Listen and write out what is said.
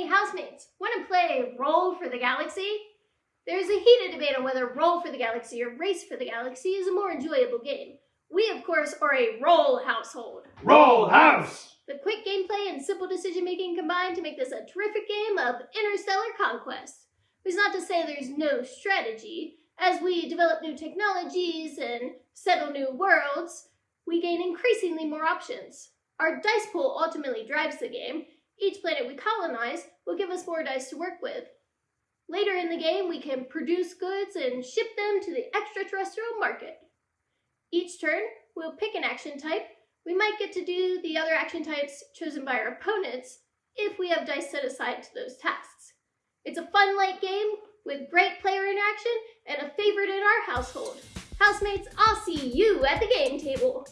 Hey housemates, want to play Roll for the Galaxy? There's a heated debate on whether Roll for the Galaxy or Race for the Galaxy is a more enjoyable game. We, of course, are a Roll household. Roll House! The quick gameplay and simple decision making combine to make this a terrific game of interstellar conquest. It's not to say there's no strategy. As we develop new technologies and settle new worlds, we gain increasingly more options. Our dice pool ultimately drives the game. Each planet we colonize will give us more dice to work with. Later in the game, we can produce goods and ship them to the extraterrestrial market. Each turn, we'll pick an action type. We might get to do the other action types chosen by our opponents if we have dice set aside to those tasks. It's a fun light game with great player interaction and a favorite in our household. Housemates, I'll see you at the game table.